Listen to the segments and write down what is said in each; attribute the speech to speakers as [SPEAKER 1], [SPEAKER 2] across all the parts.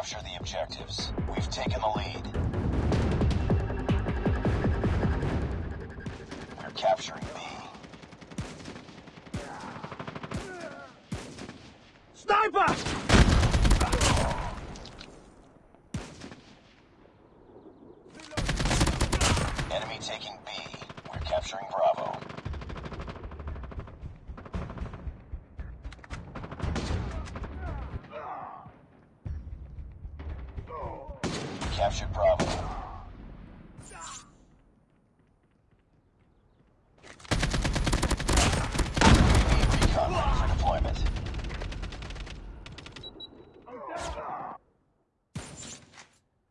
[SPEAKER 1] Capture the objectives. We've taken the lead. We're capturing B.
[SPEAKER 2] Sniper!
[SPEAKER 1] Enemy taking B. We're capturing Bravo. We captured Bravo. UAV recon ready for deployment.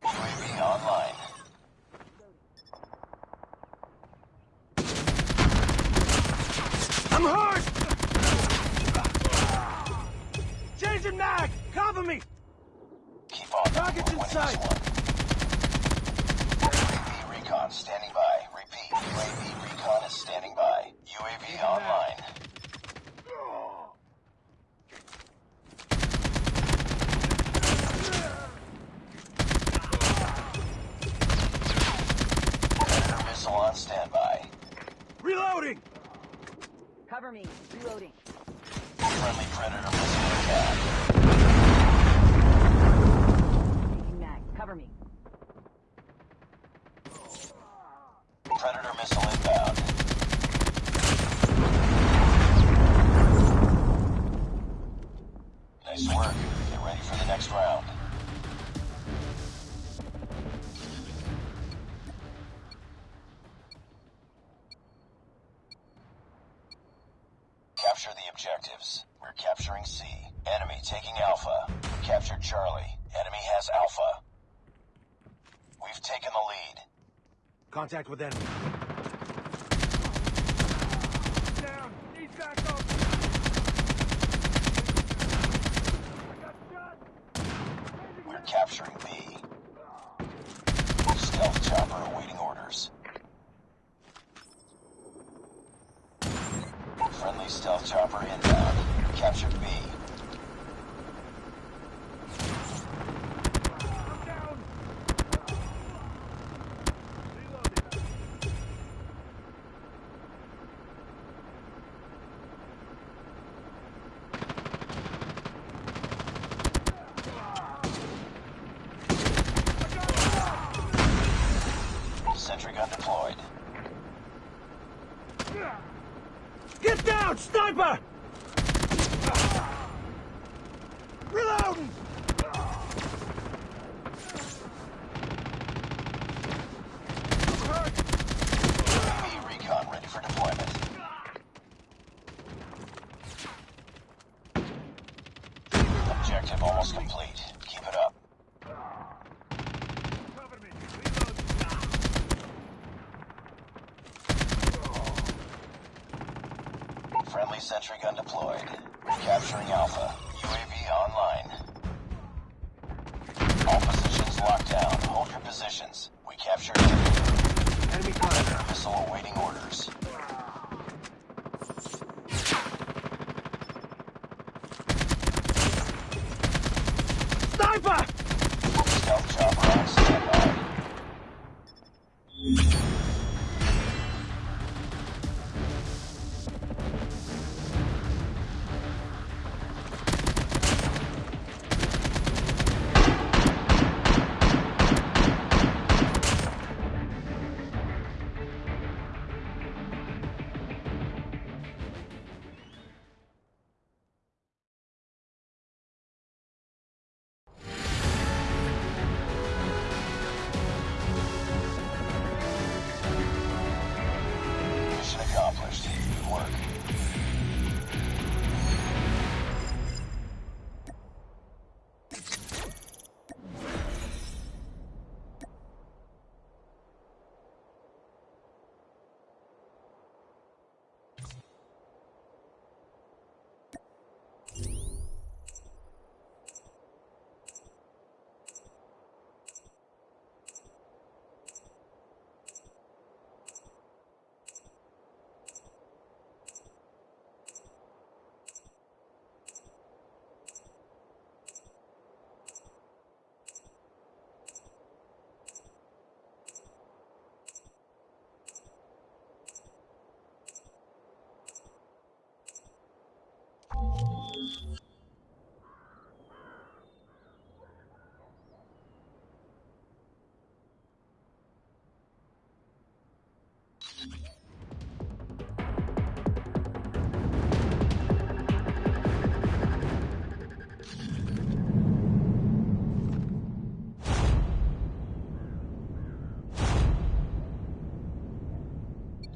[SPEAKER 1] UAV online.
[SPEAKER 2] I'm hurt! Changing mag! Cover me!
[SPEAKER 1] Keep on.
[SPEAKER 2] Target's in sight.
[SPEAKER 1] UAV recon standing by. Repeat. UAV recon is standing by. UAV online. Predator missile on standby.
[SPEAKER 2] Reloading!
[SPEAKER 3] Cover me. Reloading.
[SPEAKER 1] Friendly Predator missile inbound.
[SPEAKER 3] Taking mag. Cover me.
[SPEAKER 1] Predator missile inbound. Nice work. Get ready for the next round. Capture the objectives. We're capturing C. Enemy taking Alpha. We captured Charlie. Enemy has Alpha. We've taken the lead.
[SPEAKER 2] Contact with enemy. Down! Need backup!
[SPEAKER 1] We're capturing B. Stealth chopper awaiting orders. Friendly stealth chopper inbound. Captured B.
[SPEAKER 2] Get! Sniper! Reloading!
[SPEAKER 1] UAV recon ready for deployment. Objective almost complete. Keep it up.
[SPEAKER 2] Cover me!
[SPEAKER 1] Friendly sentry gun deployed. Capturing Alpha.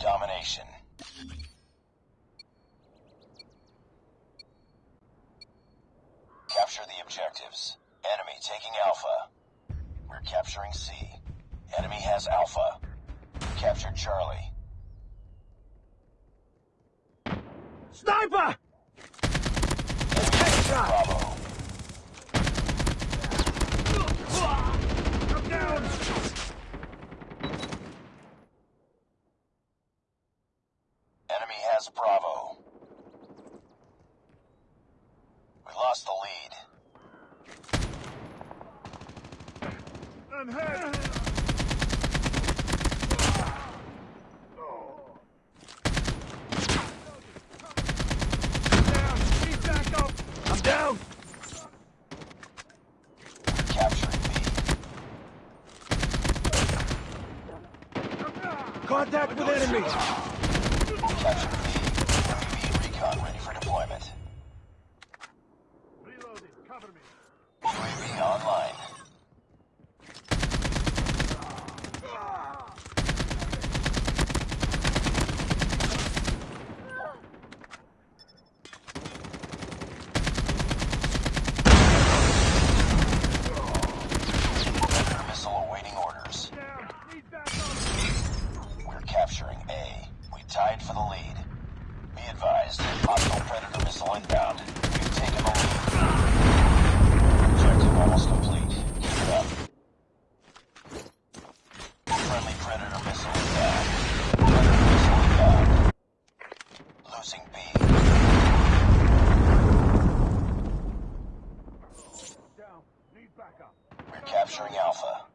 [SPEAKER 1] domination. Capture the objectives. Enemy taking Alpha. We're capturing C. Enemy has Alpha. Captured Charlie.
[SPEAKER 2] Sniper!
[SPEAKER 1] Enemy
[SPEAKER 2] Headshot! I'm hurt! Down! Need backup! I'm down!
[SPEAKER 1] We're capturing B.
[SPEAKER 2] Contact with enemy!
[SPEAKER 1] Capture B. UAV recon ready for deployment.
[SPEAKER 2] Reloading, cover me.
[SPEAKER 1] UAV online. Predator missile awaiting orders.
[SPEAKER 2] Down! Need backup!
[SPEAKER 1] We're capturing A. We tied for the lead. Be advised, hostile Predator missile inbound. We've taken the lead. Objective almost complete. Keep it up. Friendly Predator missile inbound. Predator missile inbound. Losing B.
[SPEAKER 2] Down! Need backup!
[SPEAKER 1] We're capturing Alpha.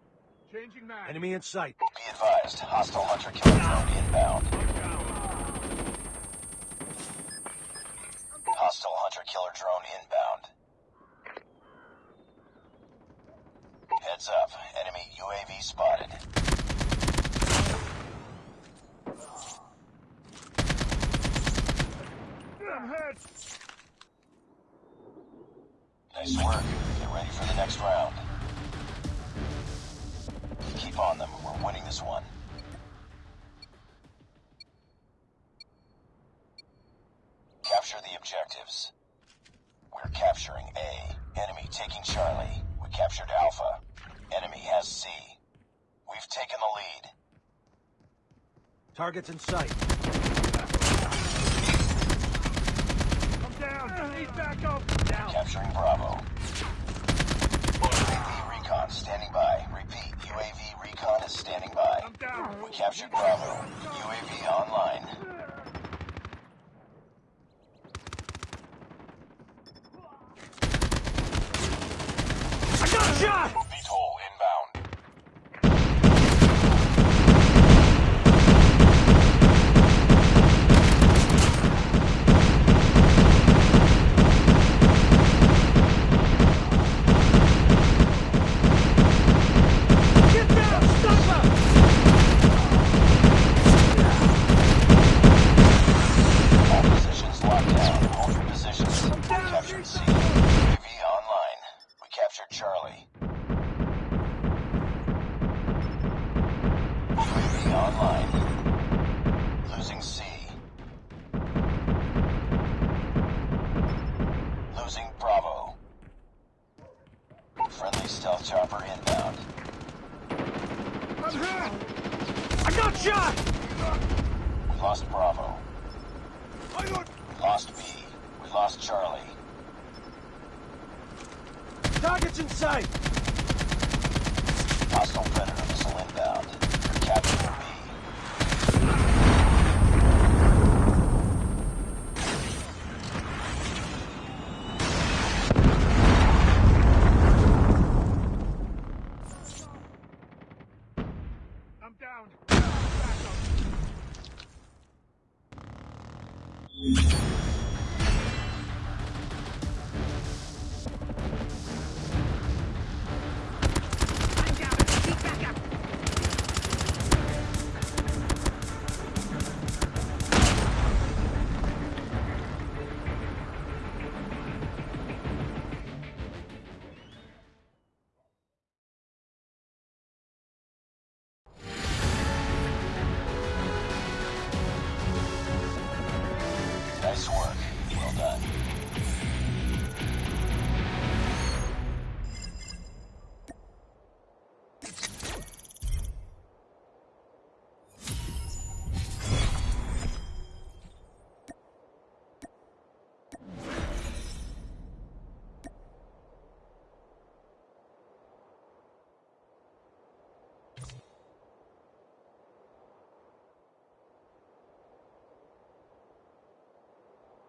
[SPEAKER 2] Changing mag. Enemy in sight.
[SPEAKER 1] Be advised, hostile hunter killer drone inbound. Hostile hunter killer drone inbound. Heads up, enemy UAV spotted.
[SPEAKER 2] I'm hurt!
[SPEAKER 1] Nice work. Get ready for the next round. Keep on them. We're winning this one. Capture the objectives. We're capturing A. Enemy taking Charlie. We captured Alpha. Enemy has C. We've taken the lead.
[SPEAKER 2] Targets in sight. I'm down! Need backup! Down!
[SPEAKER 1] Capturing Bravo. UAV recon standing by. Repeat, UAV recon is standing by.
[SPEAKER 2] I'm down!
[SPEAKER 1] We captured Bravo. UAV online.
[SPEAKER 2] I got shot! Shot!
[SPEAKER 1] We lost Bravo. We lost B. We lost Charlie.
[SPEAKER 2] Targets in sight!
[SPEAKER 1] Hostile Predator missile inbound. B. you password.